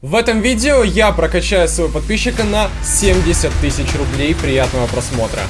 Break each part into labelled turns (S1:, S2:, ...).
S1: В этом видео я прокачаю своего подписчика на 70 тысяч рублей. Приятного просмотра.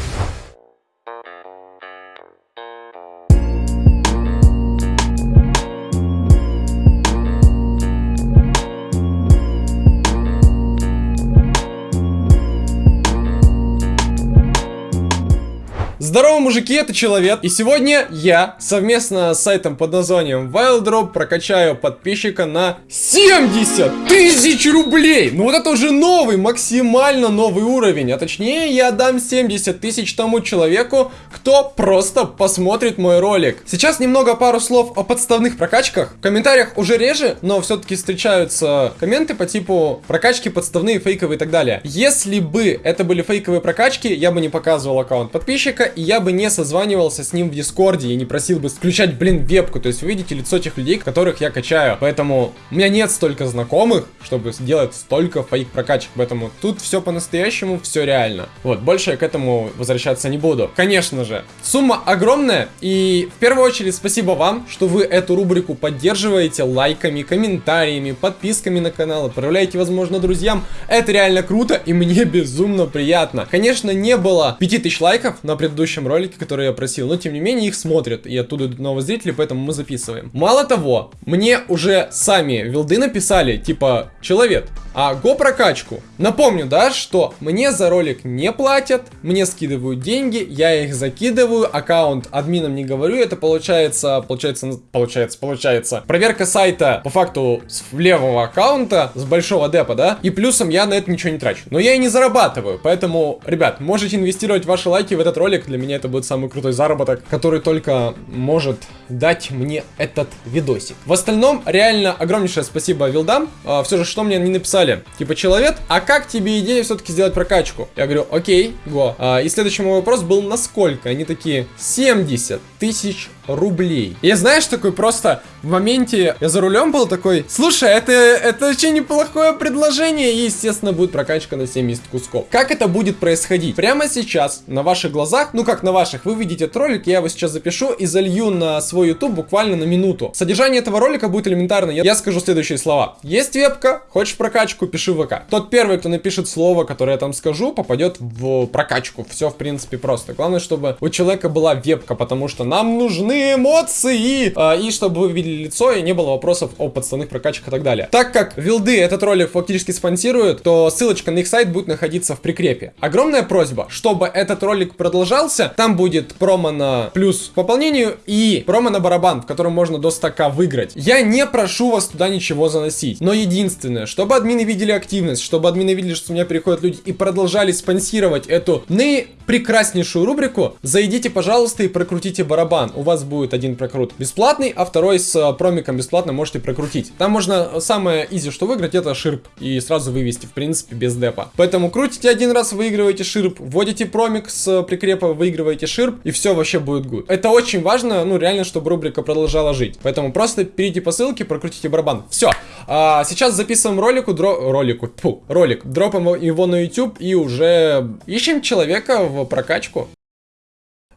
S1: Здорово, мужики, это Человек, и сегодня я совместно с сайтом под названием WildDrop прокачаю подписчика на 70 тысяч рублей! Ну вот это уже новый, максимально новый уровень, а точнее я дам 70 тысяч тому человеку, кто просто посмотрит мой ролик. Сейчас немного пару слов о подставных прокачках. В комментариях уже реже, но все-таки встречаются комменты по типу прокачки подставные, фейковые и так далее. Если бы это были фейковые прокачки, я бы не показывал аккаунт подписчика, и я бы не созванивался с ним в Дискорде и не просил бы включать, блин, вебку. То есть вы видите лицо тех людей, которых я качаю. Поэтому у меня нет столько знакомых, чтобы сделать столько фейк прокачек. Поэтому тут все по-настоящему, все реально. Вот, больше я к этому возвращаться не буду. Конечно же, сумма огромная. И в первую очередь спасибо вам, что вы эту рубрику поддерживаете лайками, комментариями, подписками на канал, отправляете, возможно, друзьям. Это реально круто и мне безумно приятно. Конечно, не было 5000 лайков на предыдущем предыдущем ролике, который я просил, но тем не менее их смотрят, и оттуда идут новые зрители, поэтому мы записываем. Мало того, мне уже сами вилды написали, типа, человек, а го прокачку. Напомню, да, что мне за ролик не платят, мне скидывают деньги, я их закидываю, аккаунт админам не говорю, это получается, получается, получается, получается. Проверка сайта по факту с левого аккаунта, с большого депа, да, и плюсом я на это ничего не трачу. Но я и не зарабатываю, поэтому, ребят, можете инвестировать ваши лайки в этот ролик, для меня это будет самый крутой заработок, который только может дать мне этот видосик. В остальном, реально, огромнейшее спасибо вилдам. А, все же, что мне не написали? Типа, человек, а как тебе идея все-таки сделать прокачку? Я говорю, окей, го. А, и следующий мой вопрос был, насколько? Они такие, 70 тысяч рублей. И знаешь, такой просто в моменте я за рулем был такой, слушай, это, это очень неплохое предложение, и, естественно, будет прокачка на 70 кусков. Как это будет происходить? Прямо сейчас, на ваших глазах, ну как на ваших, вы видите этот ролик, я его сейчас запишу и залью на свой YouTube буквально на минуту. Содержание этого ролика будет элементарно, я, скажу следующие слова. Есть вебка, хочешь прокачку, пиши ВК. Тот первый, кто напишет слово, которое я там скажу, попадет в прокачку. Все, в принципе, просто. Главное, чтобы у человека была вебка, потому что нам нужны эмоции, э, и чтобы вы видели лицо, и не было вопросов о подставных прокачках и так далее. Так как вилды этот ролик фактически спонсируют, то ссылочка на их сайт будет находиться в прикрепе. Огромная просьба, чтобы этот ролик продолжался, там будет промо на плюс к пополнению и промо на барабан, в котором можно до 100к выиграть. Я не прошу вас туда ничего заносить, но единственное, чтобы админы видели активность, чтобы админы видели, что у меня переходят люди и продолжали спонсировать эту наипрекраснейшую рубрику, зайдите, пожалуйста, и прокрутите барабан. У вас будет один прокрут бесплатный, а второй с э, промиком бесплатно можете прокрутить. Там можно э, самое изи, что выиграть, это ширп. И сразу вывести, в принципе, без депа. Поэтому крутите один раз, выигрываете ширп, вводите промик с э, прикрепа, выигрываете ширп, и все вообще будет good. Это очень важно, ну реально, чтобы рубрика продолжала жить. Поэтому просто перейдите по ссылке, прокрутите барабан. Все. А, сейчас записываем ролику, дро... ролику, фу, ролик. Дропаем его на YouTube и уже ищем человека в прокачку.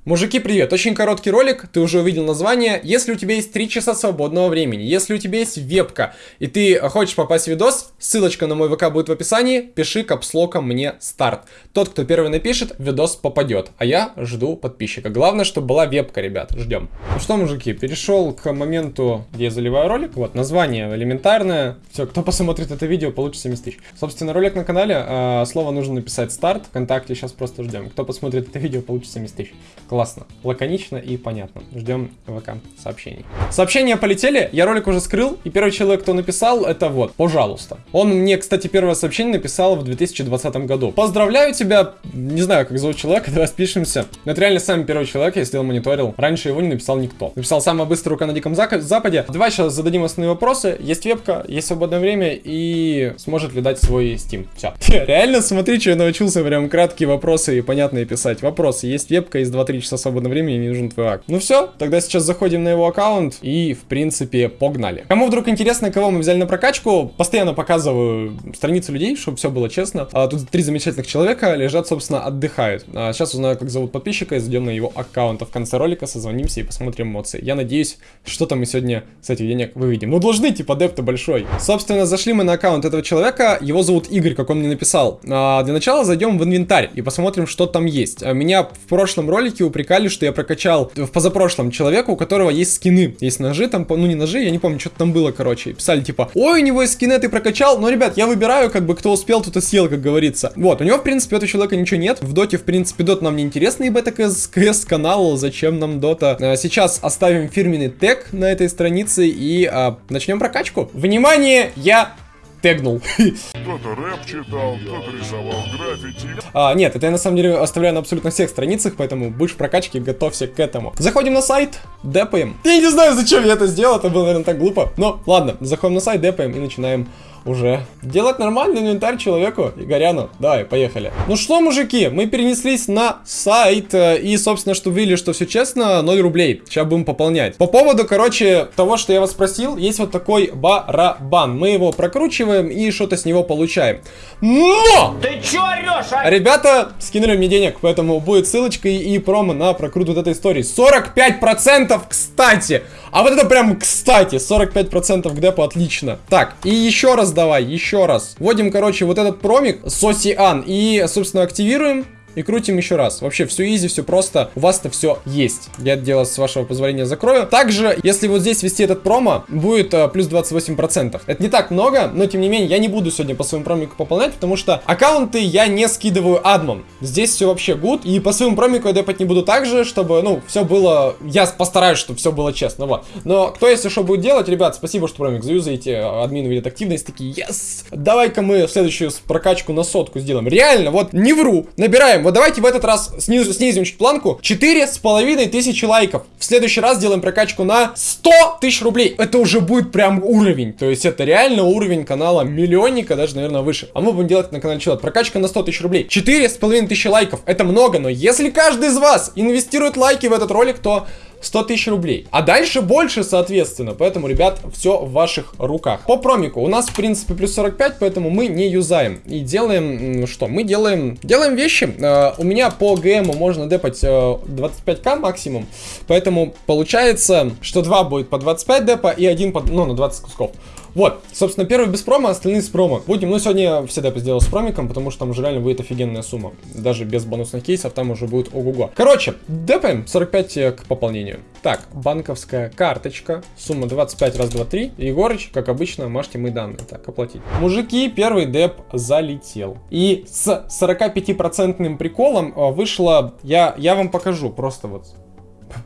S1: Мужики, привет! Очень короткий ролик, ты уже увидел название. Если у тебя есть 3 часа свободного времени, если у тебя есть вебка, и ты хочешь попасть в видос, ссылочка на мой ВК будет в описании, пиши капслоком мне старт. Тот, кто первый напишет, видос попадет, а я жду подписчика. Главное, чтобы была вебка, ребят, ждем. Ну что, мужики, перешел к моменту, где я заливаю ролик. Вот, название элементарное. Все, кто посмотрит это видео, получит 70 тысяч. Собственно, ролик на канале, э, слово нужно написать старт, ВКонтакте сейчас просто ждем. Кто посмотрит это видео, получит 70 тысяч. Классно, лаконично и понятно. Ждем ВК сообщений. Сообщения полетели, я ролик уже скрыл, и первый человек, кто написал, это вот, пожалуйста. Он мне, кстати, первое сообщение написал в 2020 году. Поздравляю тебя, не знаю, как зовут человека, давай спишемся. Но это реально самый первый человек, я сделал мониторил. Раньше его не написал никто. Написал самая быстрая рука на Диком Западе. Давай сейчас зададим основные вопросы. Есть вебка, есть свободное время, и сможет ли дать свой Steam. Все. Реально, смотри, что я научился, прям краткие вопросы и понятные писать. Вопросы. Есть вебка, есть 2-3 часа свободного времени, не нужен твой акт. Ну все, тогда сейчас заходим на его аккаунт и, в принципе, погнали. Кому вдруг интересно, кого мы взяли на прокачку, постоянно показываю страницы людей, чтобы все было честно. А, тут три замечательных человека лежат, собственно, отдыхают. А, сейчас узнаю, как зовут подписчика, и зайдем на его аккаунт. А в конце ролика созвонимся и посмотрим эмоции. Я надеюсь, что-то мы сегодня с этих денег выведем. Ну, должны, типа, депты большой. Собственно, зашли мы на аккаунт этого человека. Его зовут Игорь, как он мне написал. А, для начала зайдем в инвентарь и посмотрим, что там есть. А, меня в прошлом ролике упрекали, что я прокачал в позапрошлом человека, у которого есть скины. Есть ножи там, ну не ножи, я не помню, что там было, короче. Писали типа, ой, у него есть скины, ты прокачал. Но, ребят, я выбираю, как бы, кто успел, тот и съел, как говорится. Вот, у него, в принципе, этого человека ничего нет. В доте, в принципе, дот нам не интересно, ибо это КС канал, зачем нам дота. А, сейчас оставим фирменный тег на этой странице и а, начнем прокачку. Внимание, я тегнул.
S2: Кто-то рэп читал, кто-то рисовал граффити.
S1: А, нет, это я на самом деле оставляю на абсолютно всех страницах, поэтому будешь в прокачке, готовься к этому. Заходим на сайт, депаем. Я не знаю, зачем я это сделал, это было, наверное, так глупо. Но ладно, заходим на сайт, депаем и начинаем уже делать нормальный инвентарь человеку Игоряну. Давай, поехали. Ну что, мужики, мы перенеслись на сайт э, и, собственно, что видели, что все честно, 0 рублей. Сейчас будем пополнять. По поводу, короче, того, что я вас спросил, есть вот такой барабан. Мы его прокручиваем и что-то с него получаем. Но!
S3: Ты чё орёшь, а?
S1: Ребята скинули мне денег, поэтому будет ссылочка и промо на прокрут вот этой истории. 45%, кстати! А вот это прям кстати, 45% к депу, отлично. Так, и еще раз давай, еще раз. Вводим, короче, вот этот промик, Сосиан, и, собственно, активируем. И крутим еще раз. Вообще все изи, все просто. У вас-то все есть. Я это дело, с вашего позволения, закрою. Также, если вот здесь ввести этот промо, будет э, плюс 28%. Это не так много, но тем не менее, я не буду сегодня по своему промику пополнять, потому что аккаунты я не скидываю адмон. Здесь все вообще good. И по своему промику я депать не буду так же, чтобы, ну, все было... Я постараюсь, чтобы все было честно, вот. Но кто, если что, будет делать, ребят, спасибо, что промик заюзаете. Админы видят активность, такие, yes! Давай-ка мы следующую прокачку на сотку сделаем. Реально, вот, не вру. Набираем вот давайте в этот раз снизу, снизим чуть планку. Четыре с половиной тысячи лайков. В следующий раз делаем прокачку на 100 тысяч рублей. Это уже будет прям уровень. То есть это реально уровень канала миллионника, даже, наверное, выше. А мы будем делать на канале Челот. Прокачка на 100 тысяч рублей. Четыре с половиной тысячи лайков. Это много, но если каждый из вас инвестирует лайки в этот ролик, то 100 тысяч рублей. А дальше больше, соответственно. Поэтому, ребят, все в ваших руках. По промику у нас, в принципе, плюс 45, поэтому мы не юзаем. И делаем, что? Мы делаем, делаем вещи. Э, у меня по ГМу можно депать э, 25к максимум. Поэтому получается, что 2 будет по 25 депа и один по, ну, на 20 кусков. Вот, собственно, первый без промо, остальные с промо. Будем, ну, сегодня все депы сделал с промиком, потому что там уже реально будет офигенная сумма. Даже без бонусных кейсов там уже будет ого-го. Короче, депаем 45 к пополнению. Так, банковская карточка, сумма 25 раз 2, 3. Егорыч, как обычно, можете мы данные. Так, оплатить. Мужики, первый деп залетел. И с 45% приколом э, вышло, я, я вам покажу, просто вот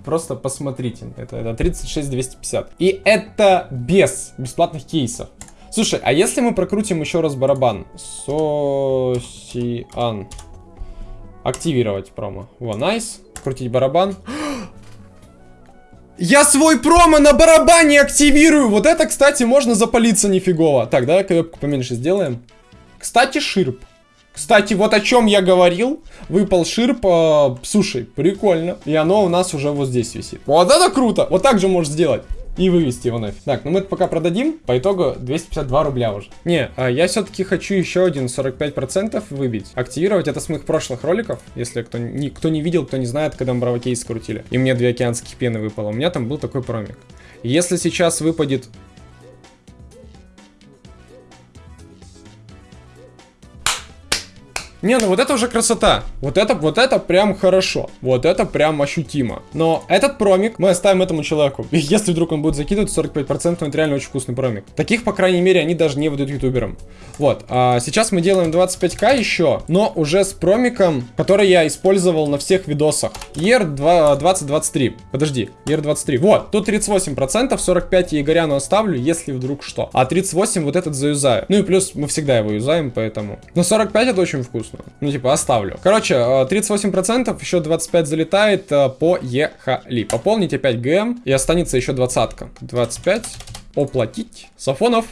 S1: Просто посмотрите. Это, это 36 250. И это без бесплатных кейсов. Слушай, а если мы прокрутим еще раз барабан? Сосиан. Активировать промо. Во, найс. Крутить барабан. Я свой промо на барабане активирую! Вот это, кстати, можно запалиться нифигово. Так, давай кнопку поменьше сделаем. Кстати, ширп. Кстати, вот о чем я говорил. Выпал ширп. Э, слушай, прикольно. И оно у нас уже вот здесь висит. Вот это круто. Вот так же можешь сделать. И вывести его нафиг. Так, ну мы это пока продадим. По итогу 252 рубля уже. Не, а я все-таки хочу еще один 45% выбить. Активировать это с моих прошлых роликов. Если кто не, кто не видел, кто не знает, когда мы бравокейс скрутили. И мне две океанских пены выпало. У меня там был такой промик. Если сейчас выпадет Не, ну вот это уже красота. Вот это, вот это прям хорошо. Вот это прям ощутимо. Но этот промик мы оставим этому человеку. И если вдруг он будет закидывать 45%, это реально очень вкусный промик. Таких, по крайней мере, они даже не выдают ютуберам. Вот. А сейчас мы делаем 25к еще, но уже с промиком, который я использовал на всех видосах. ER 2023. Подожди, ER 23. Вот, тут 38%, 45 я Игоряну оставлю, если вдруг что. А 38 вот этот заюзаю. Ну и плюс мы всегда его юзаем, поэтому. Но 45 это очень вкусно вкусно. Ну, типа, оставлю. Короче, 38%, еще 25 залетает, э, поехали. Пополните 5 ГМ и останется еще двадцатка. 25, оплатить. Сафонов.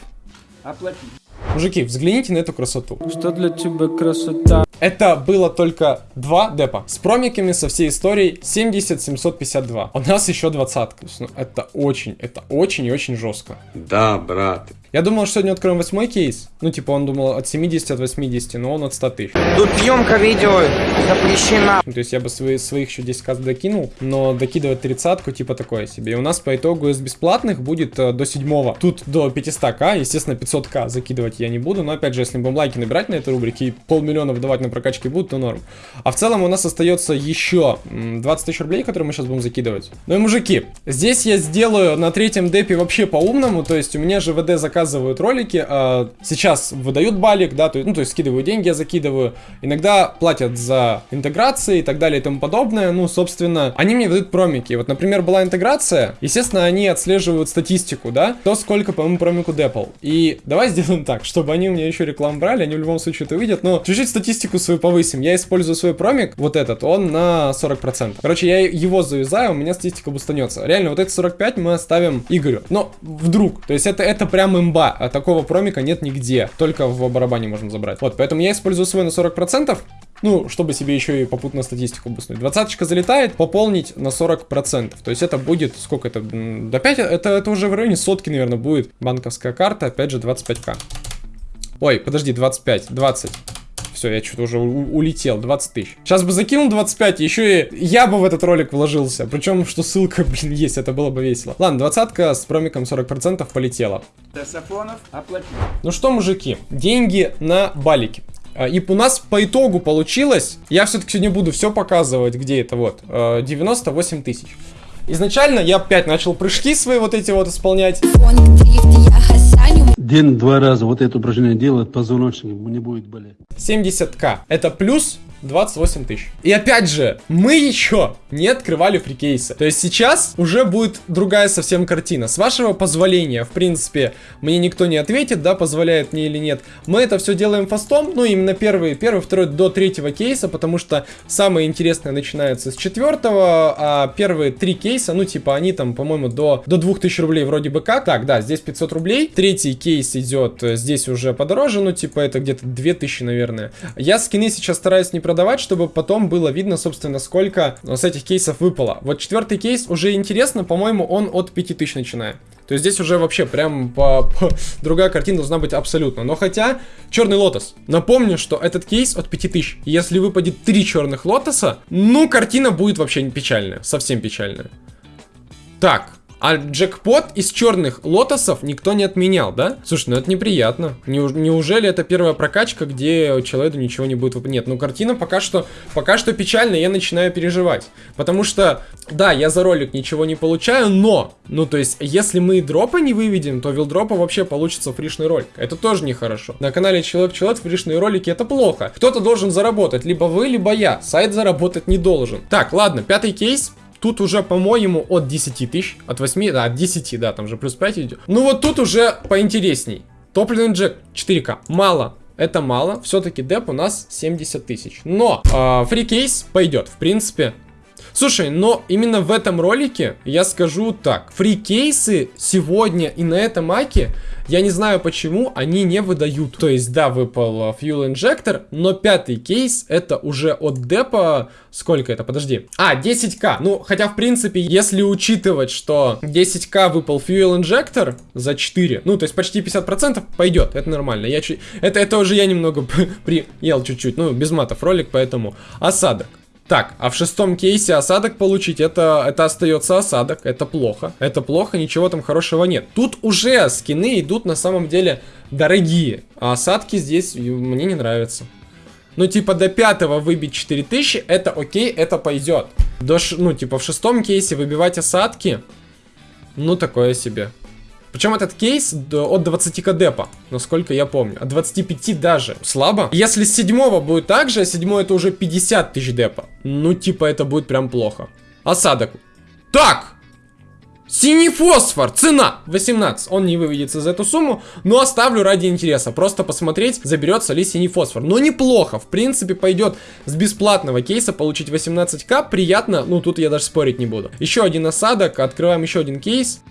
S3: Оплатить.
S1: Мужики, взгляните на эту красоту.
S3: Что для тебя красота?
S1: Это было только два депа. С промиками со всей историей 70-752. У нас еще двадцатка. Ну, это очень, это очень и очень жестко.
S4: Да, брат.
S1: Я думал, что сегодня откроем восьмой кейс. Ну, типа, он думал от 70, от 80, но он от 100 тысяч.
S5: Тут съемка видео запрещена.
S1: То есть я бы свои, своих еще 10 каз докинул, но докидывать тридцатку, типа, такое себе. И у нас по итогу из бесплатных будет э, до седьмого. Тут до 500к, естественно, 500к закидывать я не буду, но опять же, если будем лайки набирать на этой рубрике и полмиллиона выдавать на прокачки будут, то норм. А в целом у нас остается еще м, 20 тысяч рублей, которые мы сейчас будем закидывать. Ну и мужики, здесь я сделаю на третьем депе вообще по-умному, то есть у меня же ВД заказывают ролики, а сейчас выдают балик, да, то, ну то есть скидываю деньги, я закидываю, иногда платят за интеграции и так далее и тому подобное, ну собственно, они мне выдают промики. Вот, например, была интеграция, естественно, они отслеживают статистику, да, то сколько по моему промику депал. И давай сделаем так, чтобы они меня еще рекламу брали, они в любом случае это увидят, но чуть-чуть статистику свою повысим. Я использую свой промик, вот этот, он на 40%. Короче, я его завязаю, у меня статистика бустанется. Реально, вот эти 45 мы оставим Игорю. Но вдруг, то есть это, это прям имба, а такого промика нет нигде, только в барабане можем забрать. Вот, поэтому я использую свой на 40%, ну, чтобы себе еще и попутно статистику буснуть. Двадцаточка залетает, пополнить на 40%. То есть это будет, сколько это, до 5, это, это уже в районе сотки, наверное, будет. Банковская карта, опять же, 25к. Ой, подожди, 25, 20. Все, я что-то уже улетел, 20 тысяч. Сейчас бы закинул 25, еще и я бы в этот ролик вложился. Причем, что ссылка, блин, есть, это было бы весело. Ладно, двадцатка с промиком 40% полетела.
S3: Сафонов.
S1: Ну что, мужики, деньги на балике. А, И у нас по итогу получилось, я все-таки сегодня буду все показывать, где это вот, э, 98 тысяч. Изначально я опять начал прыжки свои вот эти вот исполнять.
S6: Хасаню
S7: День-два раза вот это упражнение делает, позвоночник не будет болеть.
S1: 70к. Это плюс 28 тысяч. И опять же, мы еще не открывали фрикейсы. То есть сейчас уже будет другая совсем картина. С вашего позволения, в принципе, мне никто не ответит, да, позволяет мне или нет. Мы это все делаем фастом, ну, именно первый, первый, второй до третьего кейса, потому что самое интересное начинается с четвертого, а первые три кейса, ну, типа, они там, по-моему, до, до 2000 рублей вроде бы как. Так, да, здесь 500 рублей. Третий кейс идет э, здесь уже подороже, ну, типа, это где-то 2000, наверное. Я скины сейчас стараюсь не продавать, чтобы потом было видно, собственно, сколько э, с этих кейсов выпало. Вот четвертый кейс уже интересно, по-моему, он от 5000 начиная. То есть здесь уже вообще прям по, по- другая картина должна быть абсолютно. Но хотя, черный лотос. Напомню, что этот кейс от 5000. Если выпадет 3 черных лотоса, ну, картина будет вообще печальная. Совсем печальная. Так, а джекпот из черных лотосов никто не отменял, да? Слушай, ну это неприятно. Неуж- неужели это первая прокачка, где человеку ничего не будет? Нет, ну картина пока что, пока что печально, я начинаю переживать. Потому что, да, я за ролик ничего не получаю, но, ну то есть, если мы дропа не выведем, то вилдропа вообще получится фришный ролик. Это тоже нехорошо. На канале Человек-Человек фришные ролики это плохо. Кто-то должен заработать, либо вы, либо я. Сайт заработать не должен. Так, ладно, пятый кейс. Тут уже, по-моему, от 10 тысяч, от 8, да, от 10, да, там же плюс 5 идет. Ну вот тут уже поинтересней. Топливный джек 4К. Мало. Это мало. Все-таки деп у нас 70 тысяч. Но э, фрикейс пойдет. В принципе, Слушай, но именно в этом ролике я скажу так. Фрикейсы сегодня и на этом аке, я не знаю почему, они не выдают. То есть, да, выпал э, Fuel Injector, но пятый кейс это уже от депа... Сколько это? Подожди. А, 10к. Ну, хотя, в принципе, если учитывать, что 10к выпал Fuel Injector за 4, ну, то есть почти 50% пойдет. Это нормально. Я чуть... это, это уже я немного приел чуть-чуть. Ну, без матов ролик, поэтому осадок. Так, а в шестом кейсе осадок получить, это, это остается осадок, это плохо. Это плохо, ничего там хорошего нет. Тут уже скины идут на самом деле дорогие, а осадки здесь мне не нравятся. Ну, типа, до пятого выбить 4000, это окей, это пойдет. До, ну, типа, в шестом кейсе выбивать осадки, ну, такое себе. Причем этот кейс от 20 к депа, насколько я помню. От 25 даже. Слабо. Если с седьмого будет так же, а седьмой это уже 50 тысяч депа. Ну, типа, это будет прям плохо. Осадок. Так! Синий фосфор, цена 18. Он не выведется за эту сумму, но оставлю ради интереса. Просто посмотреть, заберется ли синий фосфор. Но неплохо, в принципе, пойдет с бесплатного кейса получить 18к. Приятно, ну тут я даже спорить не буду. Еще один осадок, открываем еще один кейс.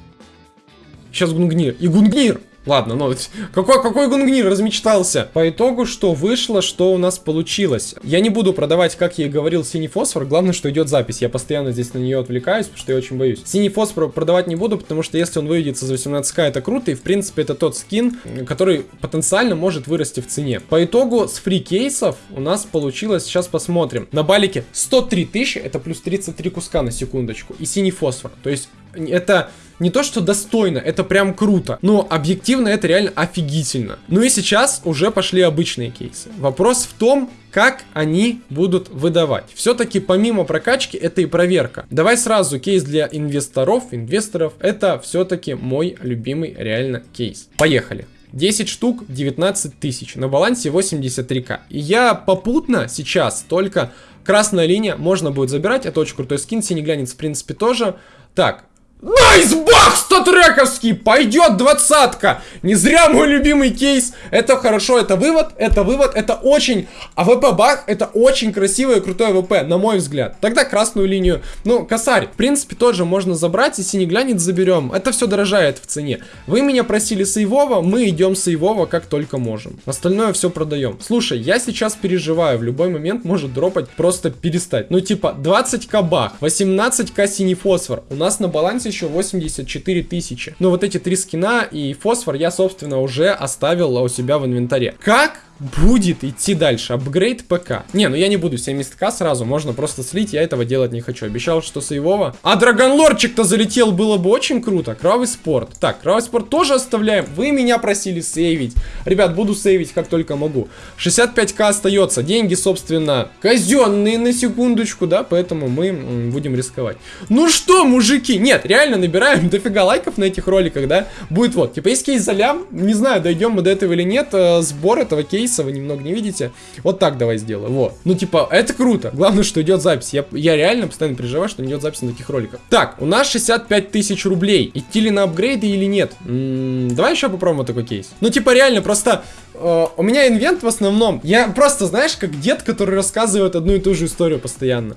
S1: Сейчас Гунгнир. И Гунгнир! Ладно, ну, какой, какой гунгнир размечтался. По итогу, что вышло, что у нас получилось. Я не буду продавать, как я и говорил, синий фосфор. Главное, что идет запись. Я постоянно здесь на нее отвлекаюсь, потому что я очень боюсь. Синий фосфор продавать не буду, потому что если он выйдется за 18к, это круто. И, в принципе, это тот скин, который потенциально может вырасти в цене. По итогу, с фри кейсов у нас получилось, сейчас посмотрим. На балике 103 тысячи, это плюс 33 куска на секундочку. И синий фосфор. То есть, это не то, что достойно, это прям круто. Но объективно это реально офигительно. Ну и сейчас уже пошли обычные кейсы. Вопрос в том, как они будут выдавать. Все-таки помимо прокачки это и проверка. Давай сразу кейс для инвесторов. Инвесторов это все-таки мой любимый реально кейс. Поехали. 10 штук 19 тысяч, на балансе 83к. И я попутно сейчас только красная линия можно будет забирать, это очень крутой скин, синий глянец в принципе тоже. Так, Найсбах статрековский! Пойдет двадцатка! Не зря мой любимый кейс. Это хорошо, это вывод, это вывод, это очень... А ВП бах, это очень красивое и крутое ВП, на мой взгляд. Тогда красную линию. Ну, косарь, в принципе, тоже можно забрать, и синий глянец заберем. Это все дорожает в цене. Вы меня просили сейвово, мы идем сейвово как только можем. Остальное все продаем. Слушай, я сейчас переживаю, в любой момент может дропать просто перестать. Ну, типа, 20к бах, 18к синий фосфор. У нас на балансе еще 84 тысячи. Но вот эти три скина и фосфор я, собственно, уже оставил у себя в инвентаре. Как будет идти дальше. Апгрейд ПК. Не, ну я не буду 70к сразу, можно просто слить, я этого делать не хочу. Обещал, что сейвово. А Драгонлорчик-то залетел, было бы очень круто. Кровавый спорт. Так, кровавый спорт тоже оставляем. Вы меня просили сейвить. Ребят, буду сейвить как только могу. 65к остается. Деньги, собственно, казенные на секундочку, да, поэтому мы будем рисковать. Ну что, мужики, нет, реально набираем дофига лайков на этих роликах, да, будет вот, типа, есть кейс за лям, не знаю, дойдем мы до этого или нет, э, сбор этого кейса кейса, вы немного не видите. Вот так давай сделаю, вот. Ну, типа, это круто. Главное, что идет запись. Я, я реально постоянно переживаю, что не идет запись на таких роликах. Так, у нас 65 тысяч рублей. Идти ли на апгрейды или нет? М -м, давай еще попробуем такой кейс. Ну, типа, реально, просто э, у меня инвент в основном. Я просто, знаешь, как дед, который рассказывает одну и ту же историю постоянно.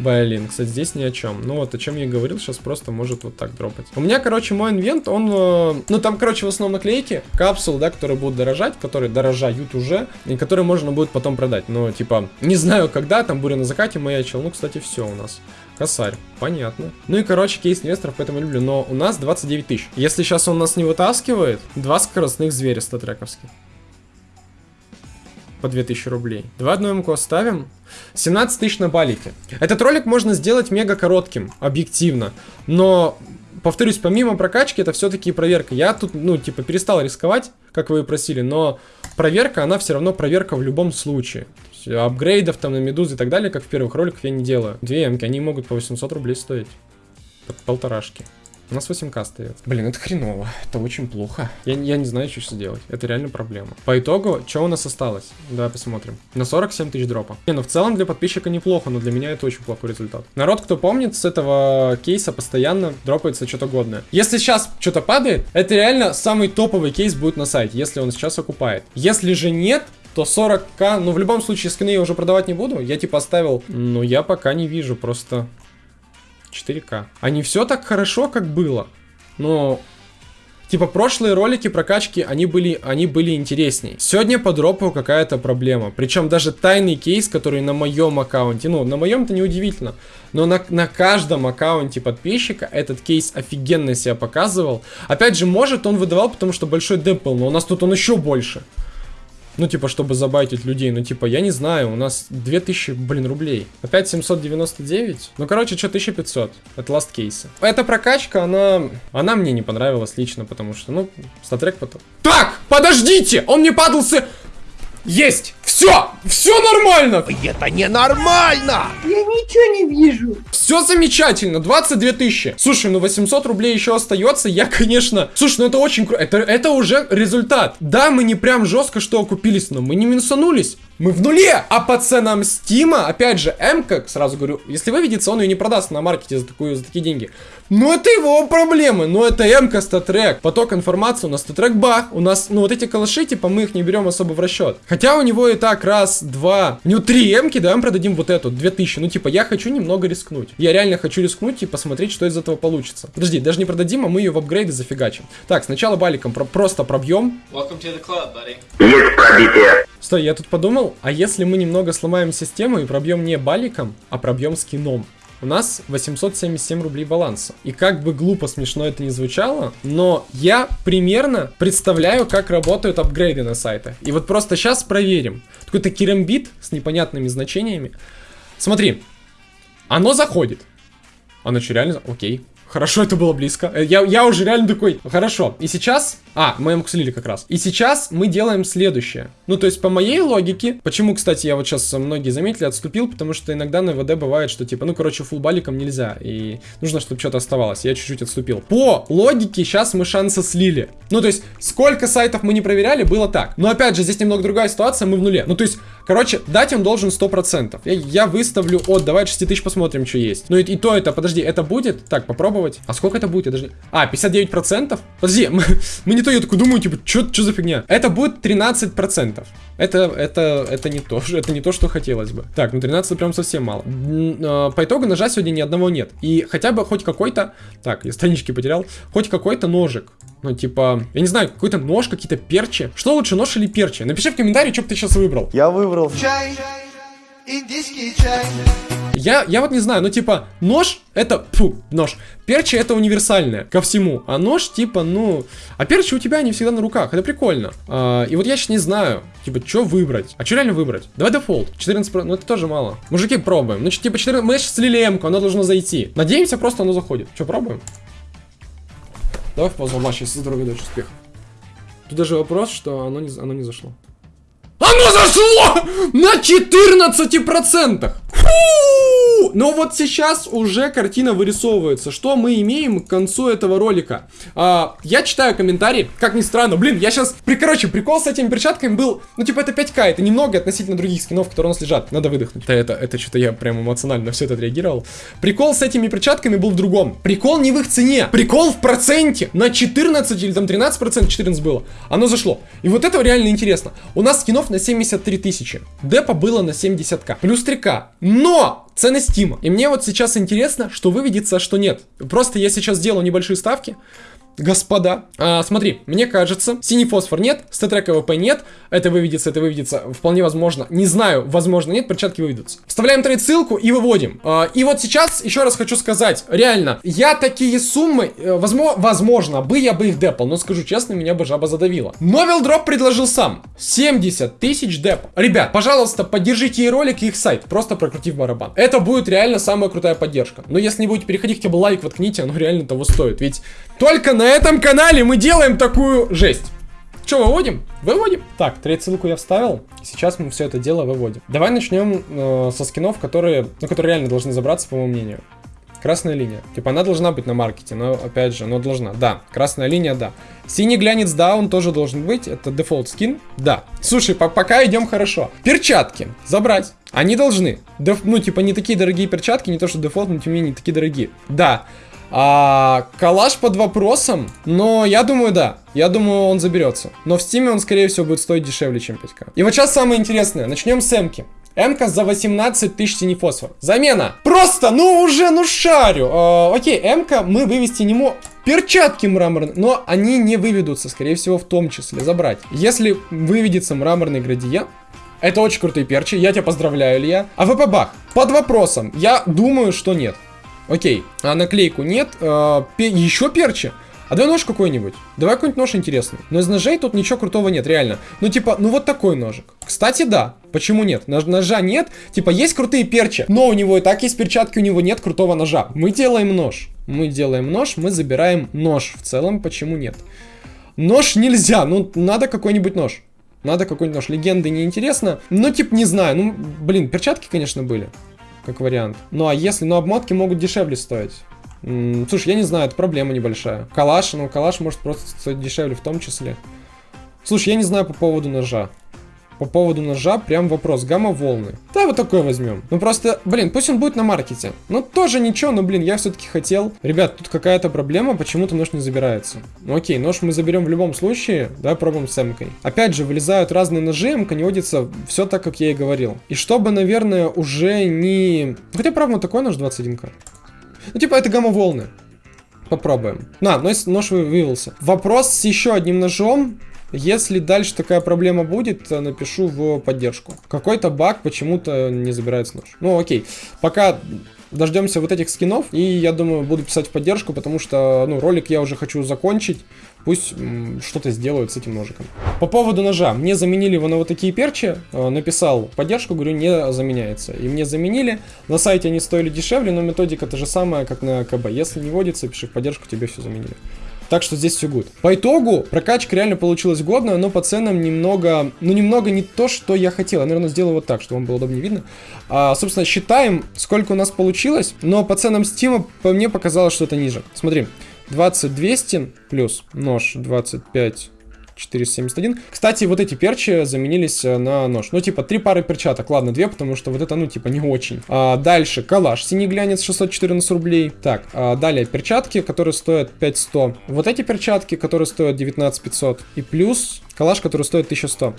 S1: Блин, кстати, здесь ни о чем. Ну вот, о чем я говорил, сейчас просто может вот так дропать. У меня, короче, мой инвент, он... Э, ну, там, короче, в основном наклейки, капсул, да, которые будут дорожать, которые дорожают уже, и которые можно будет потом продать. Но, типа, не знаю, когда, там буря на закате маячил. Ну, кстати, все у нас. Косарь, понятно. Ну и, короче, кейс инвесторов, поэтому люблю. Но у нас 29 тысяч. Если сейчас он нас не вытаскивает, два скоростных зверя статрековских по 2000 рублей. Два одну МК ставим. 17 тысяч на балике. Этот ролик можно сделать мега коротким, объективно. Но, повторюсь, помимо прокачки, это все-таки проверка. Я тут, ну, типа, перестал рисковать, как вы и просили, но проверка, она все равно проверка в любом случае. Апгрейдов там на медузы и так далее, как в первых роликах, я не делаю. Две МК, они могут по 800 рублей стоить. Полторашки. У нас 8к остается. Блин, это хреново. Это очень плохо. Я, я не знаю, что сейчас делать. Это реально проблема. По итогу, что у нас осталось? Давай посмотрим. На 47 тысяч дропа. Не, ну в целом для подписчика неплохо, но для меня это очень плохой результат. Народ, кто помнит, с этого кейса постоянно дропается что-то годное. Если сейчас что-то падает, это реально самый топовый кейс будет на сайте, если он сейчас окупает. Если же нет, то 40к, ну в любом случае скины я уже продавать не буду. Я типа оставил, но я пока не вижу просто 4К. А не все так хорошо, как было. Но Типа, прошлые ролики прокачки, они были, они были интересней. Сегодня по дропу какая-то проблема. Причем даже тайный кейс, который на моем аккаунте, ну, на моем-то неудивительно, но на, на каждом аккаунте подписчика этот кейс офигенно себя показывал. Опять же, может он выдавал, потому что большой деп но у нас тут он еще больше. Ну, типа, чтобы забайтить людей. Ну, типа, я не знаю, у нас 2000, блин, рублей. Опять 799? Ну, короче, что, 1500. Это ласт кейса. Эта прокачка, она... Она мне не понравилась лично, потому что, ну, статрек потом... Так, подождите! Он не падался... Есть! Все! Все нормально!
S4: Это ненормально!
S8: Я ничего не вижу.
S1: Все замечательно, 22 тысячи. Слушай, ну 800 рублей еще остается, я, конечно... Слушай, ну это очень круто, это, это уже результат. Да, мы не прям жестко что окупились, но мы не минусанулись. Мы в нуле! А по ценам Стима, опять же, М, как сразу говорю, если выведется, он ее не продаст на маркете за, такую, за такие деньги. Ну это его проблемы, но это МК статрек. Поток информации у нас статрек бах. У нас, ну вот эти калаши, типа мы их не берем особо в расчет. Хотя у него и так раз, два, у него три МКи, давай мы продадим вот эту, 2000. Ну типа я хочу немного рискнуть. Я реально хочу рискнуть и посмотреть, что из этого получится. Подожди, даже не продадим, а мы ее в апгрейды зафигачим. Так, сначала баликом про просто пробьем. Стой, я тут подумал, а если мы немного сломаем систему и пробьем не баликом, а пробьем скином? У нас 877 рублей баланса. И как бы глупо смешно это не звучало, но я примерно представляю, как работают апгрейды на сайтах. И вот просто сейчас проверим. Какой-то керамбит с непонятными значениями. Смотри, оно заходит. Оно что, реально? Окей. Хорошо, это было близко. Э, Я, я уже реально такой, хорошо. И сейчас... А, мы ему слили как раз. И сейчас мы делаем следующее. Ну, то есть, по моей логике... Почему, кстати, я вот сейчас, многие заметили, отступил, потому что иногда на ВД бывает, что типа, ну, короче, фулбаликом нельзя. И нужно, чтобы что-то оставалось. Я чуть-чуть отступил. По логике, сейчас мы шансы слили. Ну, то есть, сколько сайтов мы не проверяли, было так. Но, опять же, здесь немного другая ситуация, мы в нуле. Ну, то есть, короче, дать он должен 100%. Я, я выставлю от, давай 6 тысяч посмотрим, что есть. Ну, и, и то это, подожди, это будет? Так, попробовать. А сколько это будет? Не- А, 59%? Подожди, мы, мы не то, я такой думаю, типа, что за фигня? Это будет 13%. Это, это, это не то, это не то, что хотелось бы. Так, ну 13 прям совсем мало. Э, По итогу ножа сегодня ни одного нет. И хотя бы хоть какой-то... Так, я странички потерял. Хоть какой-то ножик. Ну, типа, я не знаю, какой-то нож, какие-то перчи. Что лучше, нож или перчи? Напиши в комментарии, что бы ты сейчас выбрал.
S9: Я выбрал
S1: Я, я вот не знаю, ну типа, нож это, фу, нож. Перчи это универсальное ко всему, а нож типа, ну, а перчи у тебя они всегда на руках, это прикольно. А, и вот я сейчас не знаю, типа, что выбрать? А что реально выбрать? Давай дефолт, 14, про- ну это тоже мало. Мужики, пробуем. Ну, типа, 14, мы сейчас слили эмку, оно должно зайти. Надеемся, просто оно заходит. Что, пробуем? Давай в паузу матча, если здоровья, удачи, успехов. Тут даже вопрос, что оно не, оно не зашло. Оно зашло на 14%! Фу! Но вот сейчас уже картина вырисовывается. Что мы имеем к концу этого ролика? А, я читаю комментарии, как ни странно. Блин, я сейчас... При, короче, прикол с этими перчатками был... Ну, типа, это 5к, это немного относительно других скинов, которые у нас лежат. Надо выдохнуть. Это, это, это что-то я прям эмоционально на все это отреагировал. Прикол с этими перчатками был в другом. Прикол не в их цене. Прикол в проценте. На 14 или там 13%, 14 было. Оно зашло. И вот это реально интересно. У нас скинов на 73 тысячи. Депа было на 70к. Плюс 3к. Но! Цены Стима. И мне вот сейчас интересно, что выведется, а что нет. Просто я сейчас сделаю небольшие ставки. Господа, а, смотри, мне кажется, синий фосфор нет, StatTrak АВП нет, это выведется, это выведется, вполне возможно, не знаю, возможно нет, перчатки выведутся. Вставляем trade ссылку и выводим. А, и вот сейчас еще раз хочу сказать, реально, я такие суммы, э, возможно, возможно, бы я бы их депал, но скажу честно, меня бы жаба задавила. Но Вилдроп предложил сам, 70 тысяч деп. Ребят, пожалуйста, поддержите и ролик, и их сайт, просто прокрутив барабан. Это будет реально самая крутая поддержка. Но если не будете переходить, хотя бы лайк воткните, оно реально того стоит, ведь только на этом канале мы делаем такую жесть. Что, выводим? Выводим. Так, trade ссылку я вставил. Сейчас мы все это дело выводим. Давай начнем э, со скинов, которые, ну, которые реально должны забраться, по моему мнению. Красная линия. Типа она должна быть на маркете, но опять же, но должна. Да, красная линия, да. Синий глянец, да, он тоже должен быть. Это дефолт скин. Да. Слушай, по- пока идем хорошо. Перчатки. Забрать. Они должны. Деф- ну, типа, не такие дорогие перчатки, не то что дефолт, но тем не менее не такие дорогие. Да. А, калаш под вопросом, но я думаю, да. Я думаю, он заберется. Но в стиме он, скорее всего, будет стоить дешевле, чем 5к. И вот сейчас самое интересное. Начнем с Эмки. Эмка за 18 тысяч синий фосфор. Замена. Просто, ну уже, ну шарю. А, окей, Эмка мы вывести не можем. Перчатки мраморные, но они не выведутся, скорее всего, в том числе забрать. Если выведется мраморный градиент, это очень крутые перчи, я тебя поздравляю, Илья. АВП бах, под вопросом, я думаю, что нет. Окей, а наклейку нет, а, пе- еще перчи. А давай нож какой-нибудь. Давай какой-нибудь нож интересный. Но из ножей тут ничего крутого нет, реально. Ну, типа, ну вот такой ножик. Кстати, да. Почему нет? Нож- ножа нет. Типа, есть крутые перчи, но у него и так есть перчатки, у него нет крутого ножа. Мы делаем нож. Мы делаем нож, мы забираем нож. В целом, почему нет? Нож нельзя, ну, надо какой-нибудь нож. Надо какой-нибудь нож. Легенды неинтересно. Ну, типа, не знаю. Ну, блин, перчатки, конечно, были. Как вариант. Ну, а если... Ну, обмотки могут дешевле стоить. М, слушай, я не знаю, это проблема небольшая. Калаш, ну, калаш может просто стоить дешевле в том числе. Слушай, я не знаю по поводу ножа. По поводу ножа прям вопрос. Гамма-волны. Да, вот такой возьмем. Ну просто, блин, пусть он будет на маркете. Ну тоже ничего, но, блин, я все-таки хотел. Ребят, тут какая-то проблема, почему-то нож не забирается. Ну окей, нож мы заберем в любом случае. Давай пробуем с эмкой. Опять же, вылезают разные ножи, эмка не водится все так, как я и говорил. И чтобы, наверное, уже не... Хотя, правда, вот такой нож 21к. Ну типа, это гамма-волны. Попробуем. На, нож, нож вы- вывелся. Вопрос с еще одним ножом. Если дальше такая проблема будет, э, напишу в поддержку. Какой-то баг почему-то не забирается нож. Ну окей. Пока дождемся вот этих скинов. И я думаю, буду писать в поддержку, потому что, ну, ролик я уже хочу закончить. Пусть что-то сделают с этим ножиком. По поводу ножа. Мне заменили его на вот такие перчи. Э, Написал поддержку, говорю, не заменяется. И мне заменили. На сайте они стоили дешевле, но методика та же самая, как на КБ. Если не водится, пиши в поддержку, тебе все заменили. Так что здесь все good. По итогу, прокачка реально получилась годная, но по ценам немного, ну немного не то, что я хотел. Я, наверное, сделаю вот так, чтобы вам было удобнее видно. А, собственно, считаем, сколько у нас получилось, но по ценам Стима по мне показалось, что это ниже. Смотри, 20200 плюс нож 25 471. Кстати, вот эти перчи заменились э, на нож. Ну, типа, три пары перчаток. Ладно, две, потому что вот это, ну, типа, не очень. А, дальше, калаш. Синий глянец 614 рублей. Так, а, далее, перчатки, которые стоят 5100. Вот эти перчатки, которые стоят 19500. И плюс калаш, который стоит 1100.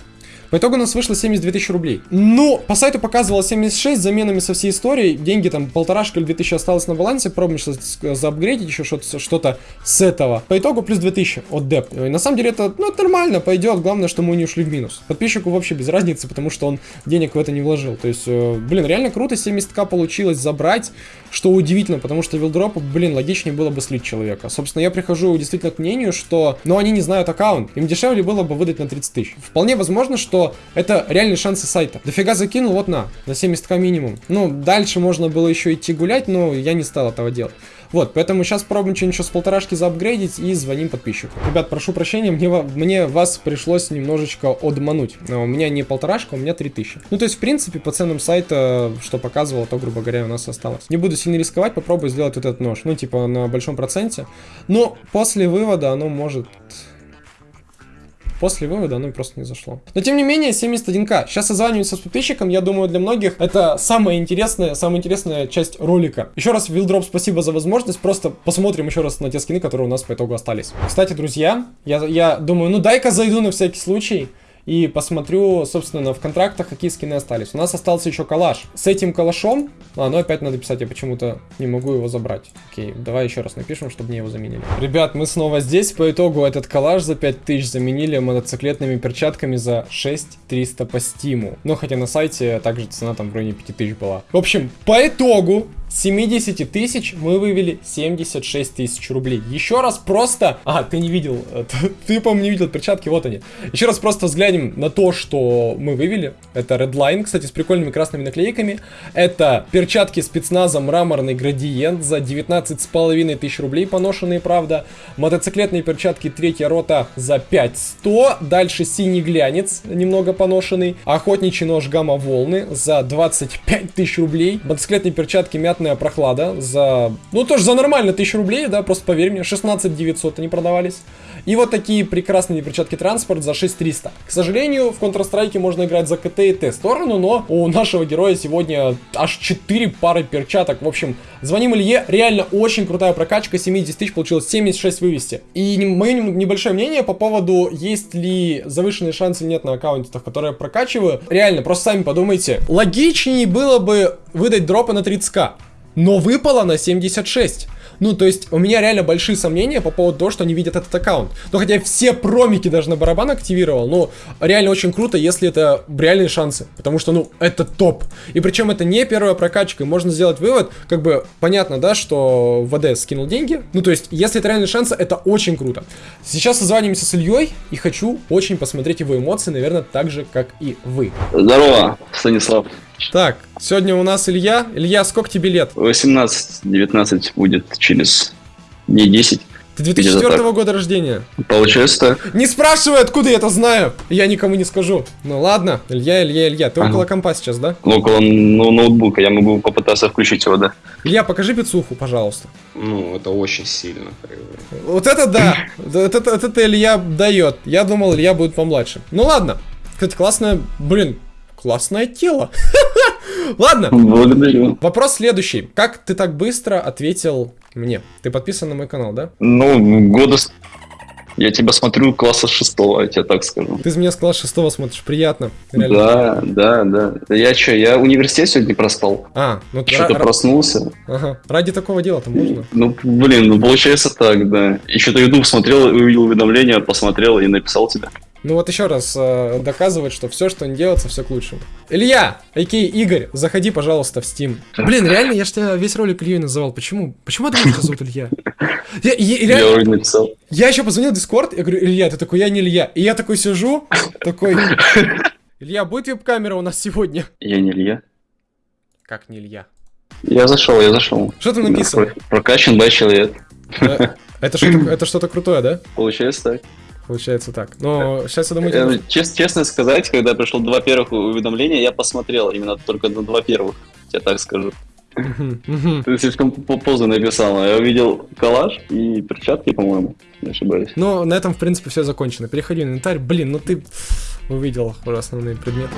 S1: По итогу у нас вышло 72 тысячи рублей. Ну, по сайту показывало 76 с заменами со всей истории. Деньги там полторашка или 2000 осталось на балансе. Пробуем сейчас заапгрейдить еще что-то что с этого. По итогу плюс 2000 от деп. И на самом деле это, ну, нормально, пойдет. Главное, что мы не ушли в минус. Подписчику вообще без разницы, потому что он денег в это не вложил. То есть, э, блин, реально круто 70к получилось забрать. Что удивительно, потому что вилдропу, блин, логичнее было бы слить человека. Собственно, я прихожу действительно к мнению, что, ну, они не знают аккаунт. Им дешевле было бы выдать на 30 тысяч. Вполне возможно, что это реальные шансы сайта. Дофига закинул, вот на, на 70к минимум. Ну, дальше можно было еще идти гулять, но я не стал этого делать. Вот, поэтому сейчас пробуем что-нибудь с полторашки заапгрейдить и звоним подписчику. Ребят, прошу прощения, мне, мне вас пришлось немножечко одмануть. Но У меня не полторашка, у меня 3000. Ну, то есть, в принципе, по ценам сайта, что показывало, то, грубо говоря, у нас осталось. Не буду сильно рисковать, попробую сделать вот этот нож. Ну, типа, на большом проценте. Но после вывода оно может... После вывода оно просто не зашло. Но тем не менее, 71к. Сейчас созваниваемся с подписчиком. Я думаю, для многих это самая интересная, самая интересная часть ролика. Еще раз, Вилдроп, спасибо за возможность. Просто посмотрим еще раз на те скины, которые у нас по итогу остались. Кстати, друзья, я, я думаю, ну дай-ка зайду на всякий случай. И посмотрю, собственно, в контрактах, какие скины остались. У нас остался еще калаш. С этим калашом... А, ну опять надо писать, я почему-то не могу его забрать. Окей, давай еще раз напишем, чтобы мне его заменили. Ребят, мы снова здесь. По итогу этот калаш за 5000 заменили мотоциклетными перчатками за 6300 по стиму. Ну, хотя на сайте также цена там в районе 5000 была. В общем, по итогу 70 тысяч мы вывели 76 тысяч рублей. Еще раз просто... А, ты не видел, э, ты, по-моему, не видел перчатки, вот они. Еще раз просто взглянем на то, что мы вывели. Это Redline, кстати, с прикольными красными наклейками. Это перчатки спецназа мраморный градиент за 19,5 тысяч рублей, поношенные, правда. Мотоциклетные перчатки третья рота за 5100. Дальше синий глянец, немного поношенный. Охотничий нож гамма волны за 25 тысяч рублей. Мотоциклетные перчатки мятная прохлада за... Ну, тоже за нормально 1000 рублей, да, просто поверь мне. 16 900 они продавались. И вот такие прекрасные перчатки транспорт за 6300. К сожалению, в Counter-Strike можно играть за КТ и Т сторону, но у нашего героя сегодня аж 4 пары перчаток. В общем, звоним Илье, реально очень крутая прокачка, 70 тысяч получилось 76 вывести. И мое небольшое мнение по поводу, есть ли завышенные шансы нет на аккаунтах, которые я прокачиваю. Реально, просто сами подумайте. Логичнее было бы выдать дропы на 30к. Но выпало на 76. Ну, то есть, у меня реально большие сомнения по поводу того, что они видят этот аккаунт. Но хотя я все промики даже на барабан активировал, ну, реально очень круто, если это реальные шансы. Потому что, ну, это топ. И причем это не первая прокачка. И можно сделать вывод, как бы, понятно, да, что ВД скинул деньги. Ну, то есть, если это реальные шансы, это очень круто. Сейчас созваниваемся с Ильей и хочу очень посмотреть его эмоции, наверное, так же, как и вы.
S9: Здорово, Станислав.
S1: Так, сегодня у нас Илья. Илья, сколько тебе лет?
S9: 18-19 будет через дней 10.
S1: Ты 2004
S9: так.
S1: года рождения.
S9: Получается так.
S1: Не спрашивай, откуда я это знаю. Я никому не скажу. Ну ладно, Илья, Илья, Илья. Ты
S9: Ага.
S1: около компа сейчас, да?
S9: Около ну, ноутбука я могу попытаться включить его, да.
S1: Илья, покажи пиццуху, пожалуйста.
S10: Ну, это очень сильно.
S1: Вот это да. Вот это, вот это Илья дает. Я думал, Илья будет помладше. Ну ладно. Кстати, классное, блин, классное тело. Ладно,
S9: Благодарю.
S1: вопрос следующий. Как ты так быстро ответил мне? Ты подписан на мой канал, да?
S9: Ну, года... Я тебя смотрю класса шестого, я тебе так скажу.
S1: Ты меня с класса 6 смотришь, приятно. Реально.
S9: Да, да, да. Да Я что, я университет сегодня проспал.
S1: А, ну
S9: Что-то
S1: ра- ра-
S9: проснулся.
S1: ага. ради такого дела-то можно.
S9: Ну, блин, ну получается так, да. И что-то YouTube смотрел, увидел уведомление, посмотрел и написал тебе.
S1: Ну вот еще раз э, доказывает, что все, что не делается, все к лучшему. Илья, окей, Игорь, заходи, пожалуйста, в Steam. Блин, реально, я ж тебя весь ролик Ильей называл. Почему? Почему я думал, что зовут Илья? Я, я-
S9: Я
S1: реально,
S9: вроде написал.
S1: я еще позвонил в Дискорд, я говорю, Илья, ты такой, я не Илья. И я такой сижу, такой, Илья, будет веб-камера у нас сегодня?
S9: Я не Илья.
S1: Как не Илья?
S9: Я зашел, я зашел.
S1: Что там написано?
S9: Про- Прокачан by человек.
S1: Э, это что-то крутое, да?
S9: Получается так.
S1: Получается так. Но сейчас я думаю,
S9: Э,
S1: тебе-
S9: чес- честно сказать, когда пришло два первых уведомления, я посмотрел именно только на два первых. Я так скажу. Ты слишком поздно написал. Я увидел коллаж и перчатки, по-моему, не ошибаюсь.
S1: Ну, на этом, в принципе, все закончено. Переходи в инвентарь. Блин, ну ты увидел уже основные предметы.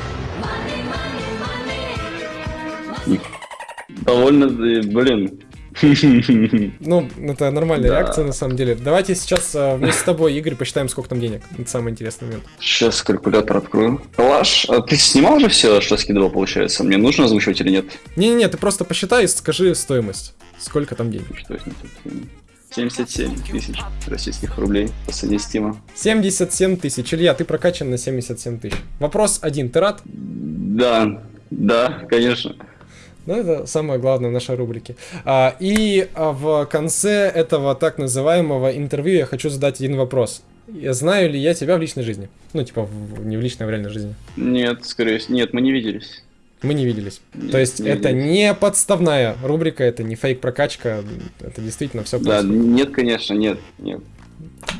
S9: Довольно, э, блин.
S1: Ну, это нормальная
S9: Да.
S1: реакция, на самом деле. Давайте сейчас э, вместе с тобой, Игорь, посчитаем, сколько там денег. Это самый интересный момент.
S9: Сейчас калькулятор открою. Коллаж, а ты снимал уже все, что скидывал, получается? Мне нужно озвучивать или нет?
S1: Не-не-не, ты просто посчитай и скажи стоимость. Сколько там денег?
S9: Что это тут? 77 тысяч российских рублей по цене стима.
S1: 77 тысяч. Илья, ты прокачан на 77 тысяч. Вопрос один. Ты рад?
S9: Да, да, конечно.
S1: Ну, это самое главное в нашей рубрике. А, и а, в конце этого так называемого интервью я хочу задать один вопрос. Я знаю ли я тебя в личной жизни? Ну, типа, в- не в личной, а в реальной жизни.
S9: Нет, скорее всего, нет, мы не виделись.
S1: Мы не виделись.
S9: Нет,
S1: То есть
S9: не
S1: это
S9: виделись.
S1: не подставная рубрика, это не фейк-прокачка, это действительно все
S9: Да, нет, конечно, нет, нет.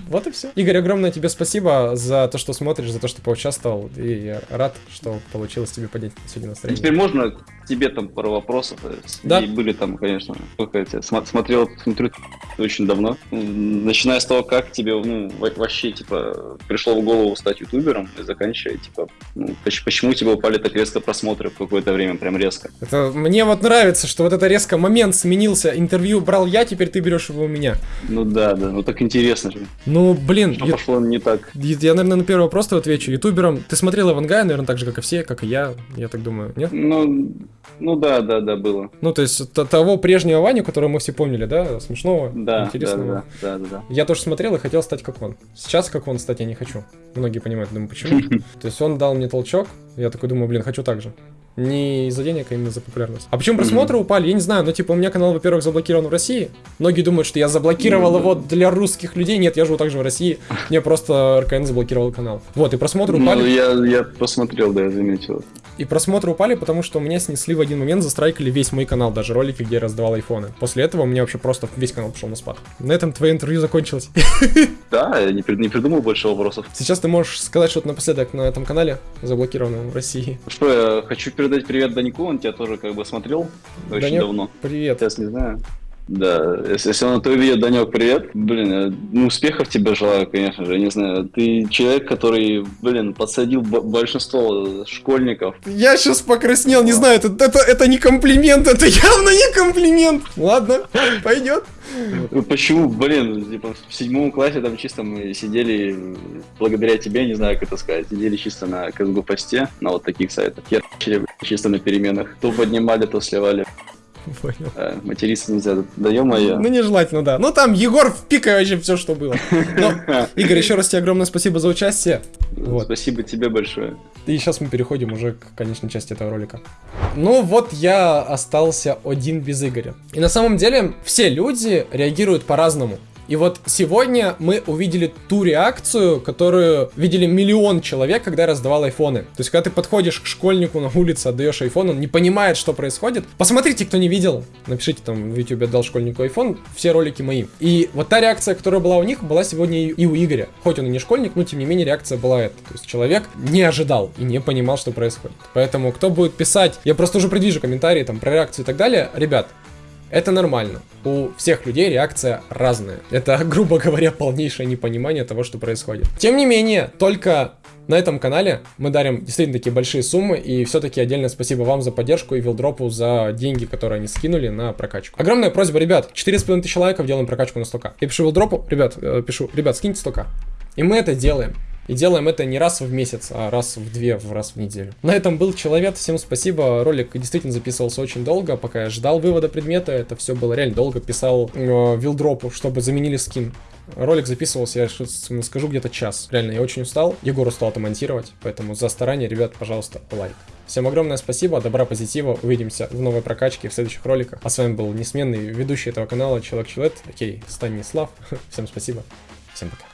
S1: Вот и все. Игорь, огромное тебе спасибо за то, что смотришь, за то, что поучаствовал. И я рад, что получилось тебе поднять сегодня настроение.
S9: Теперь можно тебе там пару вопросов?
S1: Да.
S9: И были там, конечно, сколько я тебя смо- смотрел, смотрю очень давно. Начиная с того, как тебе, ну, во- вообще, типа, пришло в голову стать ютубером, и заканчивая, типа, ну, поч- почему у тебя упали так резко просмотры в какое-то время, прям резко?
S1: Это, мне вот нравится, что вот это резко момент сменился. Интервью брал я, теперь ты берешь его у меня.
S9: Ну да, да, ну так интересно же.
S1: Ну, блин,
S9: Что
S1: ю-
S9: пошло не так?
S1: я, наверное, на первый вопрос отвечу. Ютубером. Ты смотрел Ивангая, наверное, так же, как и все, как и я, я так думаю, нет?
S9: Ну, ну да, да, да, было.
S1: Ну, то есть того прежнего Ваню, которого мы все помнили, да? Смешного,
S9: Да, да,
S1: интересного.
S9: да, да, да, да.
S1: Я тоже смотрел и хотел стать как он. Сейчас как он стать я не хочу. Многие понимают, думаю, почему. То есть он дал мне толчок, я такой думаю, блин, хочу так же. Не из-за денег, а именно за популярность. А почему просмотры упали, я не знаю. Ну, типа, у меня канал, во-первых, заблокирован в России. Многие думают, что я заблокировал его для русских людей. Нет, я живу также в России. Мне просто РКН заблокировал канал. Вот, и просмотры
S9: Ну,
S1: упали.
S9: я, я посмотрел, да, я заметил.
S1: И просмотры упали, потому что у меня снесли в один момент, застрайкали весь мой канал, даже ролики, где я раздавал айфоны. После этого у меня вообще просто весь канал пошел на спад. На этом твое интервью закончилось.
S9: Да, я не, не придумал больше вопросов.
S1: Сейчас ты можешь сказать что-то напоследок на этом канале, заблокированном в России.
S9: Что, я хочу передать привет Даньку, он тебя тоже как бы смотрел очень
S1: Данек,
S9: давно.
S1: Привет.
S9: Сейчас не знаю. Да, если, если он это увидит, Данек, привет. Блин, э, ну успехов тебе желаю, конечно же, я не знаю. Ты человек, который, блин, подсадил большинство школьников.
S1: Я сейчас покраснел, не знаю, это, это, это не комплимент, это явно не комплимент. Ладно, пойдет.
S9: Почему, блин, типа в седьмом классе там чисто мы сидели, благодаря тебе, не знаю, как это сказать, сидели чисто на КСГУ посте, на вот таких сайтах, чисто на переменах. То поднимали, то сливали.
S1: Понял.
S9: Э, материться нельзя, да ё-моё.
S1: Ну, нежелательно, да. Ну, там Егор впикай вообще все, что было. Но, Игорь, еще раз тебе огромное спасибо за участие. Вот.
S9: Спасибо тебе большое.
S1: И сейчас мы переходим уже к конечной части этого ролика. Ну вот я остался один без Игоря. И на самом деле все люди реагируют по-разному. И вот сегодня мы увидели ту реакцию, которую видели миллион человек, когда раздавал айфоны. То есть, когда ты подходишь к школьнику на улице, отдаешь айфон, он не понимает, что происходит. Посмотрите, кто не видел. Напишите там в YouTube отдал школьнику айфон, все ролики мои. И вот та реакция, которая была у них, была сегодня и у Игоря. Хоть он и не школьник, но тем не менее реакция была эта. То есть человек не ожидал и не понимал, что происходит. Поэтому кто будет писать, я просто уже предвижу комментарии там про реакцию и так далее. Ребят, это нормально. У всех людей реакция разная. Это, грубо говоря, полнейшее непонимание того, что происходит. Тем не менее, только На этом канале мы дарим действительно такие большие суммы, и все-таки отдельное спасибо вам за поддержку и Вилдропу за деньги, которые они скинули на прокачку. Огромная просьба, ребят, 4,5 тысячи лайков, делаем прокачку на 100к. Я пишу Вилдропу, ребят, э, пишу, ребят, скиньте 100к. И мы это делаем. И делаем это не раз в месяц, а раз в две, в раз в неделю. На этом был Человек, всем спасибо. Ролик действительно записывался очень долго, пока я ждал вывода предмета. Это все было реально долго. Писал э, вилдропу, чтобы заменили скин. Ролик записывался, я скажу, где-то час. Реально, я очень устал. Егор устал это монтировать, поэтому за старание, ребят, пожалуйста, лайк. Всем огромное спасибо, добра, позитива. Увидимся в новой прокачке в следующих роликах. А с вами был несменный ведущий этого канала Человек-Человек, окей, Станислав. Всем спасибо, всем пока.